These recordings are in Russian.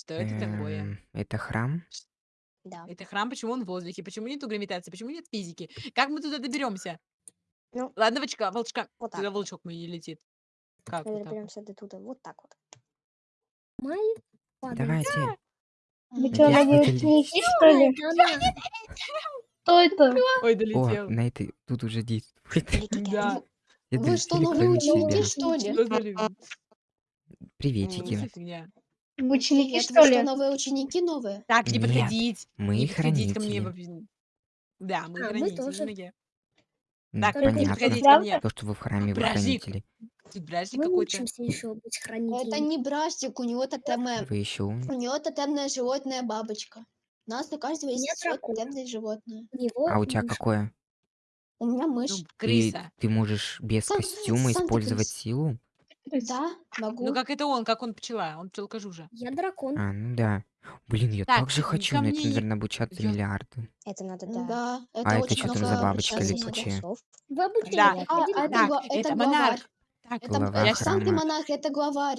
Что это такое? Эм, это храм? Ш Да. Это храм, почему он в воздухе? Почему нету гравитации? Почему нет физики? Как мы туда доберемся? Ну Ладно, волчка волчка. Вот так Туда вот. волчок мой не летит. Как Мы вот так вот? доберемся до туда. Вот так вот. Май падает. Давайте. Вы чё, я это ли- что ли? Это она. Кто это? Ой, О, долетел. на этой тут уже действует. Да. Вы что, новые кроме ученики, что ли? Что за? Приветики. Что фигня? Ученики, Привет, что вы что, ли? новые ученики новые? Так, не Нет, подходить. мы Не подходить ко мне. хранители. вообще. Да, мы А, мы хранители. тоже. Так, Только не Понятно. подходить ко мне. То, что вы в храме, вы Бражник. хранители. Тут бражник Мы какой-то. учимся еще быть Это не бражник, у него тотемное, Вы еще у умные. него тотемное животное бабочка. У нас у каждого меня есть свое дракон. тотемное животное. У него А у тебя мышь. какое? У меня Ну, мышь. И крыса. ты можешь без Сам- костюма сам ты использовать крыса. силу? Да, могу. Ну, как это он, как он пчела. Он пчелкожужа. Я дракон. А, ну да. Блин, я Так, так же хочу ко на мне это, е- наверное, обучаться я- миллиарды. Это надо, Да, да. это А это очень что там много за бабочка обучаться летучая? надо. Часов. В обучение Да. я А, а это, Так, гла- это это монарх. главарь. Так, Это, Глава это сам ты храма. монарх, это главарь.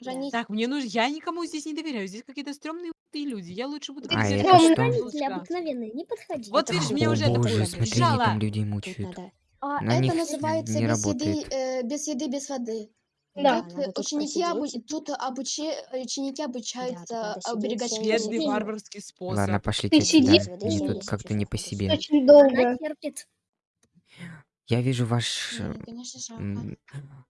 Да. Хранитель. Так, мне нужно... Я никому здесь не доверяю. Здесь какие-то стрёмные люди. Я лучше буду А это ходить, что? обыкновенные, не подходи. Вот Это видишь, меня О уже это боже, Допустим, смотри, они там людей Тут мучают. надо. А На это них называется не без еды, работает. э, без еды, без воды. Да. Да, Тут э, тут ученики, обу- посидеть. тут обучи... ученики Да, тут обучаются надо сидеть воду. Бедный минут. варварский Ладно, способ. пошлите Ты сиди. Воды Мне семь тут как-то не по надо себе. Очень Она долго. терпит. Я вижу ваш... э, Мне, конечно, жалко. м,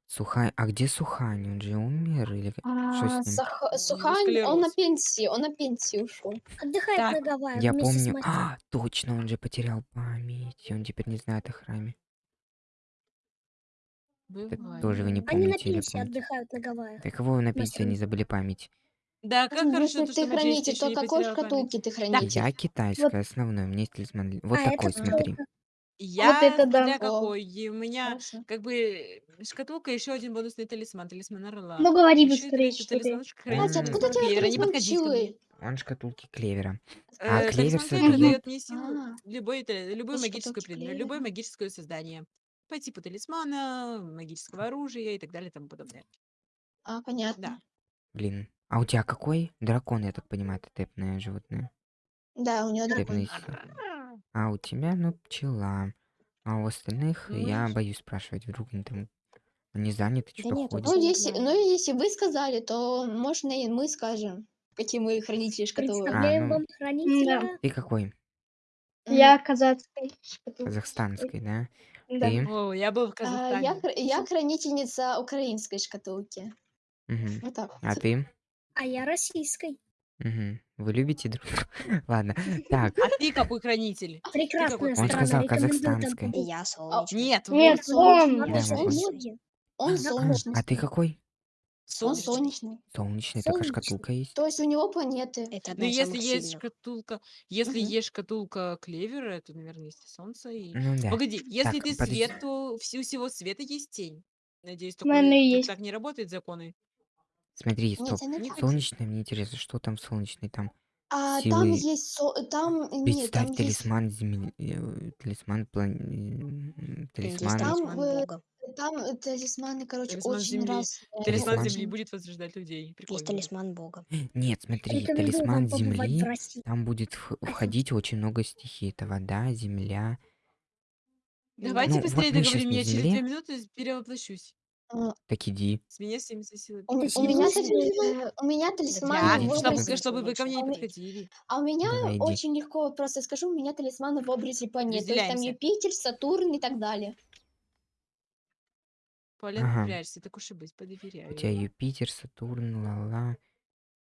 Сухань... А где Сухань? Он же умер или... как- Что А, с ним? Сах- Сухань, он на склероз. пенсии, он на пенсии ушел. Отдыхает Так, на Гавайях Я вместе с помню... А, точно, он же потерял память. И он теперь не знает о храме. Это тоже вы не Бывает. Они на помните или пенсии помните? отдыхают на Гавайях. Так вы на пенсии не забыли память? Да, как Ну, хорошо, ты что хранитель, еще то какой шкатулки ты Так, хранитель? Я китайская, основной. У меня есть талисман. Вот А такой, смотри. Я это да. какой. И у меня хорошо. как бы шкатулка, еще один бонусный талисман, талисман орла. Ну говори Еще и быстрее, что ты. хранитель, откуда. Не талисман пчелы? Он шкатулки клевера. А Э, клевер создает... дает мне силу, А, любой, вот шкатулки предмет, любое магическое создание. По типу талисмана, магического оружия и так далее и тому подобное. А, Да. понятно. Блин. А у тебя какой? Дракон, я так понимаю, это тэпное животное. Да, у него дракон. А у тебя, ну, пчела. А у остальных я М. боюсь спрашивать, вдруг они там не заняты, Да что-то нет, тут ходят. Ну, если, ну, если вы сказали, то можно и мы скажем, какие мы хранители шкатулок. А, Представляем ну, вам хранителя. ты какой? Я казахской шкатулки. Казахстанской, да? Да. Ты? О, я был в А, я, Казахстане. хр- я хранительница украинской шкатулки. Мгм. Вот так А вот. ты? А я российской. Мгм. Вы любите друг друга? Ладно. Так, А ты какой хранитель? Ты какой Прекрасная он страна. сказал Рекомендую там казахстанской. Я А, солнечный. Нет, Нет, вот. солнечный. он. Да, Надо вот. взять он. ноги. Он А, солнечный. а ты какой? Солнечный. солнечный. Солнечный, такая Солнечный. шкатулка есть? То есть у него планеты. Это Ну, из если самых есть сильных. шкатулка, если Мгм. есть шкатулка клевера, то, наверное, есть и солнце. И... Ну да. Погоди, если Так, ты подожди. свет, то вс- у всего света есть тень. Надеюсь, У меня такой, есть. так не работают законы. Смотри, Нет, стоп. это не так. Солнечный, мне интересно, что там солнечный? Там А там силы... есть... со- Там... Нет, Представь, там есть... талисман земли... э, Талисман... план- м, Там есть Талисман... Там, талисман э, бога. Там э, талисманы, короче, Талисман очень земли. раз... Талисман Талисман. земли будет возрождать людей. Есть Прикольно. талисман бога. Нет, смотри, Рекомендую талисман вам побывать в земли, России. там будет в- входить очень много стихий. Это вода, земля. Давайте Ну, вот быстрее мы щас договорим, на я через земле. две минуты перевоплощусь. А, Так иди. С меня 70 силы. У, у меня, серьезно? тали- э, у меня талисман в чтобы, образе... чтобы вы ко мне не А у ме- подходили. А у меня Давай, иди. очень легко просто скажу, у меня талисманы в образе планет. То есть там Разделяемся. Юпитер, Сатурн и так далее. Полен, Ага. доверяешься, так уж и быть, У тебя подоверяю. Юпитер, Сатурн, ла-ла.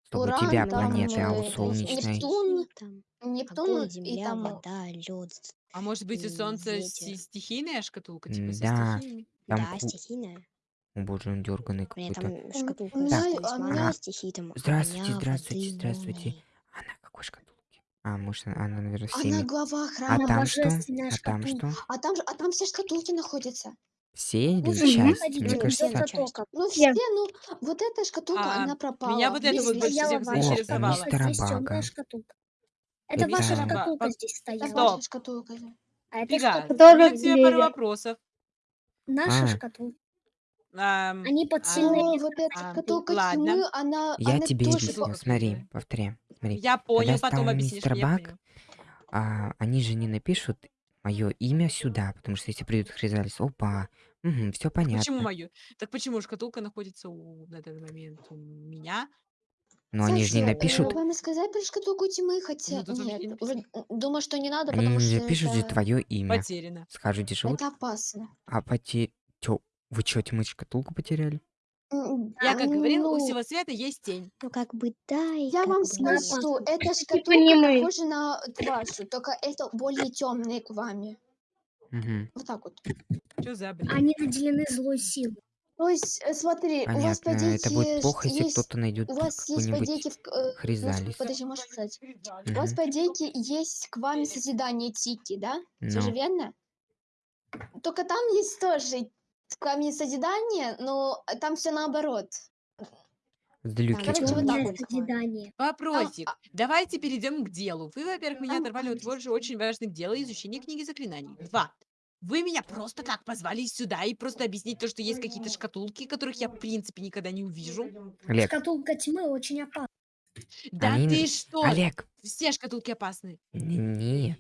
Стоп, у Уран, тебя там, планеты, а у э, солнечной... Нептун, Там Нептун огонь, и земля, там... вода, лед. А может быть, у солнца си- ветер. стихийная шкатулка, типа М, со Да, стихиями? там... Да, стихийная. О боже, он дерганый У меня какой-то. там У шкатулка меня, а у меня а, стихий, там здравствуйте, огня, здравствуйте, воды, здравствуйте. молнии. Она какой шкатулки? А, может, она, она, наверное, Она всеми. глава А храма. Там что? божественная А там шкатулка. что? А там, же- а там все шкатулки находятся. Все или Лучше Мгм. не часть? Мне Ну, кажется, где-то. Ну Я. все, ну вот эта шкатулка, А, она пропала. меня вот это Здесь вот больше стояла всех ваша заинтересовало. шкатулка, мистера здесь темная Бага. шкатулка. Это Это- ваша шкатулка ба- здесь Это стояла. Стоп. ваша шкатулка. да. А это Фига, шкатулка у меня Которая к тебе пару двери. вопросов. наша А. шкатулка. Ам, Они под а, сильной О, вот эта а, шкатулка ладно. тьмы, она, Я она тебе тоже... объясню. по- Смотри, Окей. повторяй. Смотри. Я Когда понял, потом стал объяснишь мистер мне, я Бак, понял. а, они же не напишут мое имя сюда, потому что если придут Хризалис, опа, все Почему понятно. мою? Так почему шкатулка находится у, на данный момент у меня? Но они же не э, напишут, вам сказать про шкатулку тьмы, хотя... Ну, тут вообще Нет, не думаю, что не надо, потому не что напишут же это, твое имя. Потеряно. Скажут, где живут. это опасно. А поте... Тё, вы чё, тьмы шкатулку потеряли? М, Я как говорила, у ну, всего света есть тень. Ну, как бы да, и Я как вам бы скажу, нет. что эта Типа шкатулка не мы. похожа на вашу, только это более темные к вами. Мгм. Вот так вот. Что за бред? Они наделены злой силой. То есть, э, смотри, у вас, по Понятно, это будет плохо, если есть... кто-то найдет У вас есть, по к- э, Хризалис. подожди, можешь сказать? У вас, по есть к вами созидание Тики, да? Все же Ну, верно? Только там есть тоже к вами созидание, но там все наоборот. злюки короче, вот так. Вопросик. а Давайте перейдем к делу. Вы, во-первых, меня оторвали от тоже очень важных дел изучения книги заклинаний. Два. Вы меня просто так позвали сюда и просто объяснить то, что есть какие-то шкатулки, которых я, в принципе, никогда не увижу. Олег, Шкатулка тьмы очень опасна. Да Они- ты что? Олег, Все шкатулки опасны. н- нет,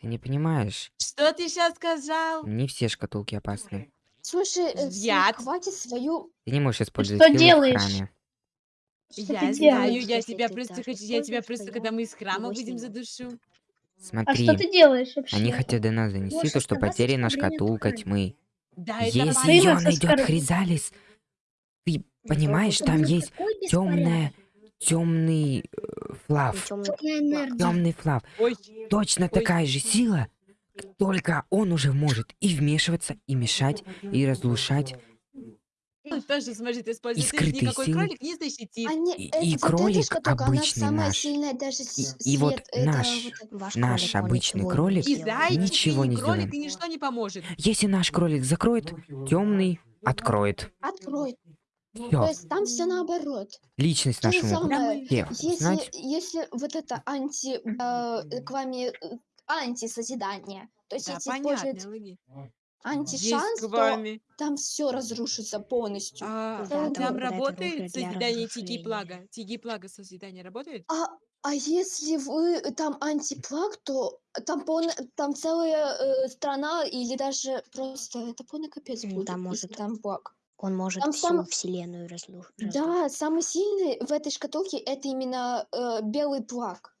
ты не понимаешь. Что ты сейчас сказал? Не все шкатулки опасны. Слушай, э, Яд. хватит свою... Ты не можешь использовать что делаешь? в храме. Что я ты знаю, делаешь? я тебя просто хочу, я тебя просто, то когда я мы из храма выйдем, сниму. Задушу. А Смотри, что ты делаешь вообще? они хотят до нас донести Можешь то, что потеряна шкатулка тьмы. Да, Если ее найдет. Хризалис, ты понимаешь, там есть темная, темный флав. Темная энергия. Темный флав. Точно такая же сила, только он уже может и вмешиваться, и мешать, и разрушать. Он тоже сможет использовать. Скрытые никакой силы. кролик не защитит. Они, И- и кролик она обычный самая наш. сильная даже И- и вот это наш- вот Наш кролик, обычный кролик И сделает. зайчик, ничего и не кролик, сделаем. и ничто не поможет. Если наш кролик закроет, темный откроет. Открой. То Все, есть там все наоборот. личность То самое, все если, если вот это анти, э, к вами э, антисозидание, то есть Да, если понятно, использовать логи. Антишанс, Есть с то вами. там все разрушится полностью. А, Да, там это работает созидание Тиги. Плага? Тиги Плага созидание работает? А, а если вы там антиплаг, то там, полный, там целая э, страна или даже просто это полный капец Ну, будет, там может там плаг. Он может Там всю сам- вселенную разру- разрушить. Да, самый сильный в этой шкатулке это именно э, белый плаг.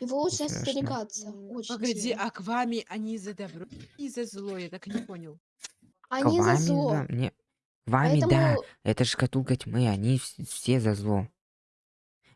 Его лучше Страшно. остерегаться. Очень Погоди, а к вами они за добро и за зло? Я так и не понял. Они за Вами, зло. да, не- Вами, да, это же шкатулка тьмы, они вс- все за зло.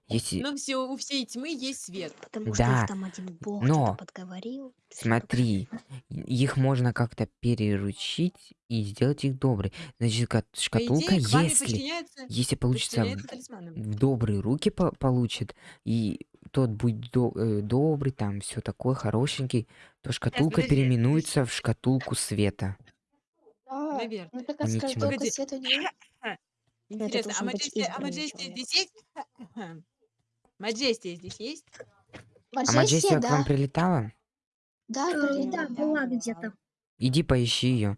Если, Но все, у всей тьмы есть свет. Потому что Да, их там один бог но что-то подговорил. смотри, их можно как-то переручить и сделать их добрые. Значит, шкатулка, идее, к если, если получится в добрые руки по- получит, и тот будет до- э, добрый, там все такое хорошенький, то шкатулка переименуется в шкатулку света. да, Наверно. ну такая шкатулка света не- Интересно, а Маджестия, а здесь есть? Маджестия здесь есть? А Маджестия, Маджестия к вам да. прилетала? Да, Э, прилетала. Да, была где-то. Иди поищи ее.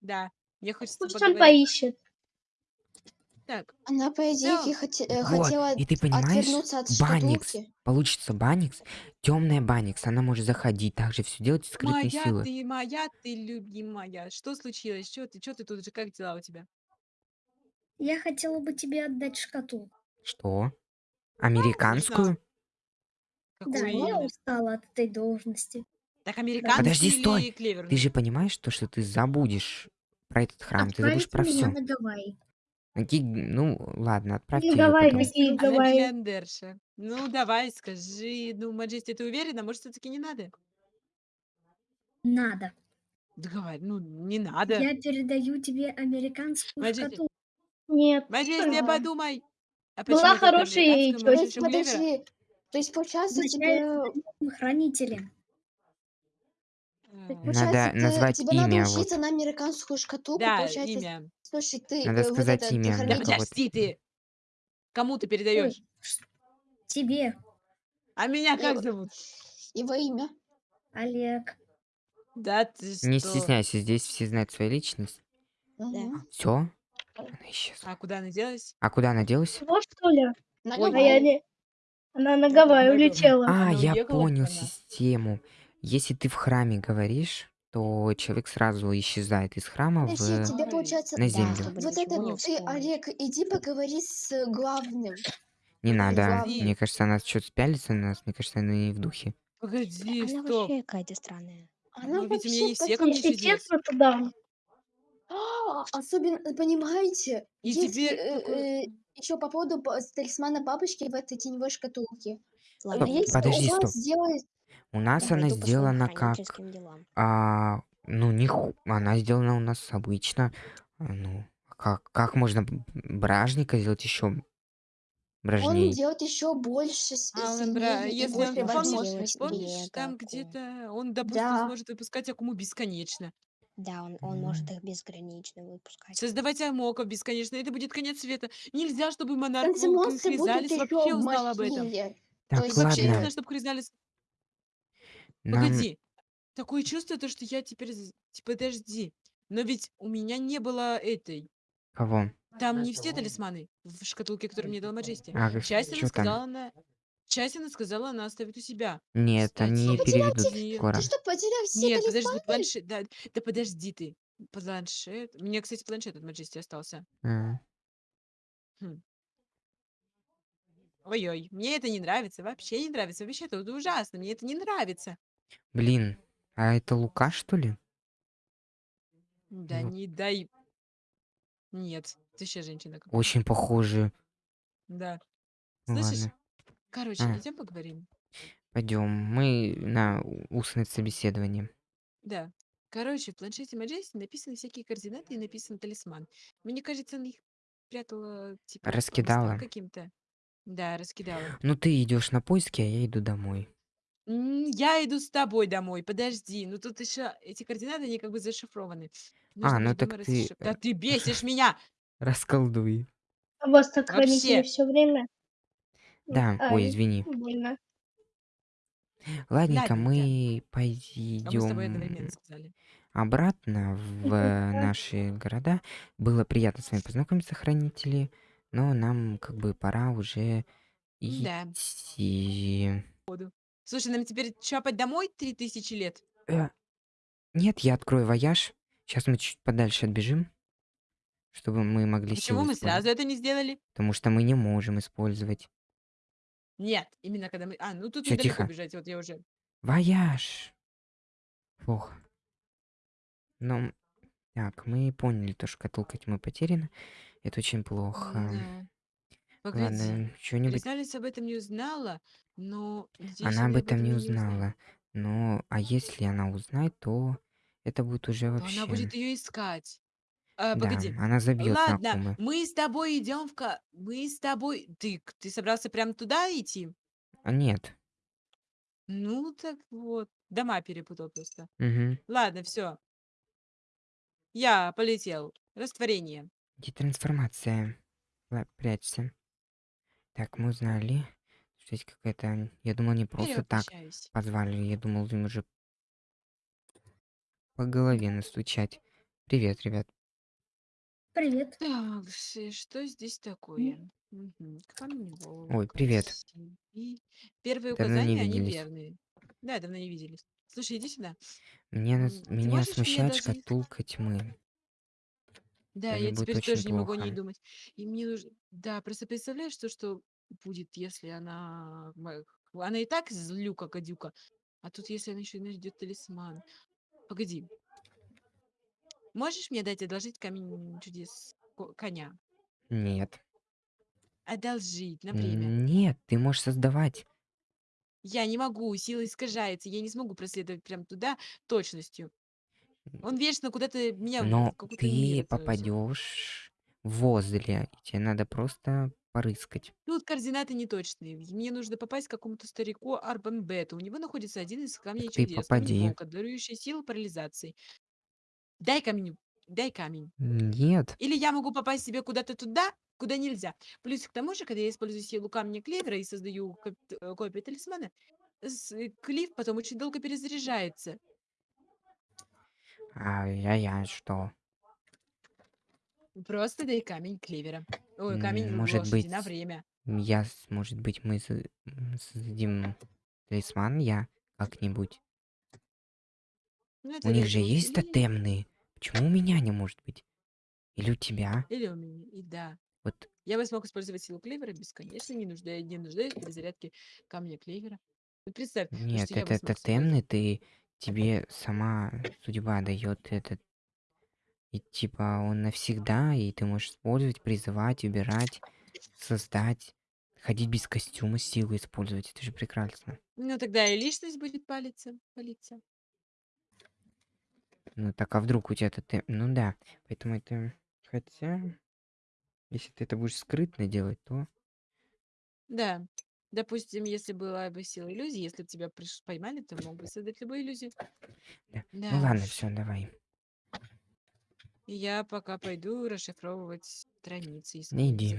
Да. Мне хочется Пусть он поговорить. поищет. Так, Она, по идее, Да. хоте- э, Вот, хотела и ты понимаешь, от Баникс. шкатулки. Получится Баникс, темная Баникс, она может заходить, также все делать из скрытной моя силы. ты, моя ты, любимая. Что случилось? Что ты, что ты тут же? Как дела у тебя? Я хотела бы тебе отдать шкатулку. Что? Американскую? Какую Да, я устала от этой должности. Так американский Подожди, или стой. Ты клеверный? же понимаешь то, что ты забудешь про этот храм, ты забудешь Отправить про все. на Гавайи. Ну, ладно, отправьте Ну ее давай, потом. какие Она давай. миллиардерша. Ну, давай, скажи. Ну, Маджести, ты уверена? Может, все-таки не надо? Надо. Да говори, ну, не надо. Я передаю тебе американскую Маджести, шкатулку. Нет. Маджести, Ага. подумай. А Была почему только хорошая американскую? тётя. То Может, есть, ещё клевера? подожди. То есть, получается, Вначале тебе... Хранители. А, Получается, Надо ты- назвать тебе надо имя, учиться на американскую шкатулку. Да, получается, имя. Слушай, ты Надо э, вот сказать это, ты имя, Да подожди ты. Кому ты передаешь? Тебе, А меня как Его- зовут? его имя. Олег. Да ты Не что? стесняйся, здесь все знают свою личность. Мгм. Все? Она исчезла. А куда она делась? А куда она делась? Чего, что ли? На Ой, А я не... Она на Гавайи улетела. А, Она я уехала понял прямо? систему. Если ты в храме говоришь, то человек сразу исчезает из храма Подожди, в... тебе получается... на землю. Вот это ты. Олег, иди поговори с главным. Не надо. главное. Мне кажется, она что-то спялится на нас. Мне кажется, она не в духе. Погоди, Она стоп. вообще какая-то странная. Она Ну, вообще не все ко мне Если чудес. честно, то да. А, Особенно, понимаете, И если теперь такой- еще по поводу с талисмана бабочки в этой теневой шкатулке. Ладно, Если подожди, у вас стоп. сделать... У нас я она пойду по своим сделана как... делам. А, ну, не ху- Она сделана у нас обычно. А, Ну, как, как можно б- бражника сделать еще Он бражней? делает еще больше, с- А, он, сильнее бра, и если больше он, Можно помнишь, возможностей. помнишь, там где-то он, допустим, Да. сможет выпускать Акуму бесконечно. Да, он, он может их безгранично выпускать. Создавать Амоков бесконечно. Это будет конец света. Нельзя, чтобы монарх Танцы Волк монстры будут Хризалис еще вообще узнал об этом. мощнее. Так, есть Вообще не ладно. знаю, чтобы Хризалис... Нам... Погоди. Такое чувство, то, что я теперь... з- Типа, подожди. Но ведь у меня не было этой... Кого? Там не все талисманы в шкатулке, которую мне дала Маджести. А, Часть она что там? сказала, она... Часть она сказала, она оставит у себя. Нет, Кстати, они ну, переведут потеряйте- скоро. Ты что, потерял все Нет, подожди, талисманы? планшет... Да, да подожди ты. Планшет... У меня, кстати, планшет от Маджести остался. А, Ой-ой, мне это не нравится, вообще не нравится. Вообще это ужасно, мне это не нравится. Блин, а это Лука, что ли? Да Ну. не дай... Нет, ты еще женщина. какая-то. Очень похоже. Да. Ну Слышишь? ладно, Короче, А. идем поговорим. пойдем. Мы на устное собеседование. Да. Короче, в планшете Маджести написаны всякие координаты и написан талисман. Мне кажется, она их прятала, типа, по Раскидала. каким-то. Да, раскидала. Ну ты идешь на поиски, а я иду домой. М, Я иду с тобой домой, подожди. Ну тут еще эти координаты, они как бы зашифрованы. Нужно ну будет так дома ты, расшиф- Да э, ты бесишь меня! Расколдуй. А вас так хранители Вообще. все время. Да, ой, Ай, извини. больно. Ладненько, Ладненько. мы А одновременно пойдем обратно в наши города. Было приятно с вами познакомиться, хранители, но нам как бы пора уже Да. идти. Слушай, нам теперь чапать домой три тысячи лет? Э, Нет, я открою вояж. Сейчас мы чуть подальше отбежим, чтобы мы могли Почему мы сразу это не сделали? Потому что мы не можем использовать. Нет, именно когда мы... А, ну тут Всё, недалеко тихо. бежать, вот я уже... Вояж! Фух. Ну, так, мы поняли, то шкатулка тьмы потеряна. Это очень плохо. Да. Погоди. Ладно, что-нибудь... Крисалис об этом не узнала, но... надеюсь, Она об этом не узнала. Но, а если она узнает, то это будет уже То вообще... она будет ее искать. А, Да, погоди. она забьет Ладно, мы с тобой идем в... ка- Мы с тобой... Ты, ты собрался прям туда идти? А нет. Ну, так вот. Дома перепутал просто. Угу. Ладно, все. Я полетел. Растворение. Детрансформация. Ла- Прячься. Так, мы узнали, что есть какая-то... Я думал, не просто так позвали. Я думал, им уже по голове настучать. Привет, ребят. Привет. Так, что здесь такое? Мгм, Камень Ой, привет. Первые Давно не указания, они виделись. верные. Да, давно не виделись. Слушай, иди сюда. Мне нас- М, ты меня можешь мне смущает даже- шкатулка тьмы. Да, Это я будет теперь очень тоже не могу о ней плохо. думать. И мне нужно... Да, просто представляешь, то, что будет, если она... Она и так злюка, гадюка. А тут, если она еще и найдет талисман. Погоди. Можешь мне дать одолжить камень чудес ко- коня? Нет. Одолжить на время. Нет, ты можешь создавать. Я не могу, сила искажается, я не смогу проследовать прям туда точностью. Он вечно куда-то меня в Но какой-то ты мир попадешь возле. и Тебе надо просто порыскать. Тут координаты неточные. Мне нужно попасть к какому-то старику Арбанбету. У него находится один из камней Так ты чудес. попади. Волка, дарующий силу парализации. Дай камень. Дай камень. Нет. Или я могу попасть себе куда-то туда, куда нельзя. Плюс к тому же, когда я использую силу камня клевера и создаю коп- э, копию талисмана, с- э, клиф потом очень долго перезаряжается. А я, я что? Просто дай камень клевера. Ой, камень может лошади на быть, время. Я, с- может быть, мы м, создадим талисман, я как-нибудь. Ну, У них же есть тотемные. Почему у меня не может быть? Или у тебя? Или у меня. И да. Вот Я бы смог использовать силу клевера бесконечно, не нуждаясь, не нуждаясь в перезарядке камня клевера. Вот представь, нет, что это тотемный, ты тебе сама судьба дает этот. И типа он навсегда, и ты можешь использовать, призывать, убирать, создать, ходить без костюма, силу использовать. Это же прекрасно. Ну, тогда и личность будет палиться, палиться. Ну так а вдруг у тебя тотем... Ну да, поэтому это... Хотя... Если ты это будешь скрытно делать, то... Да. Допустим, если была бы сила иллюзии, если бы тебя приш- поймали, то мог бы создать любую иллюзию. Да. Да Ну ладно, все, давай. Я пока пойду расшифровывать страницы, Не искать иди.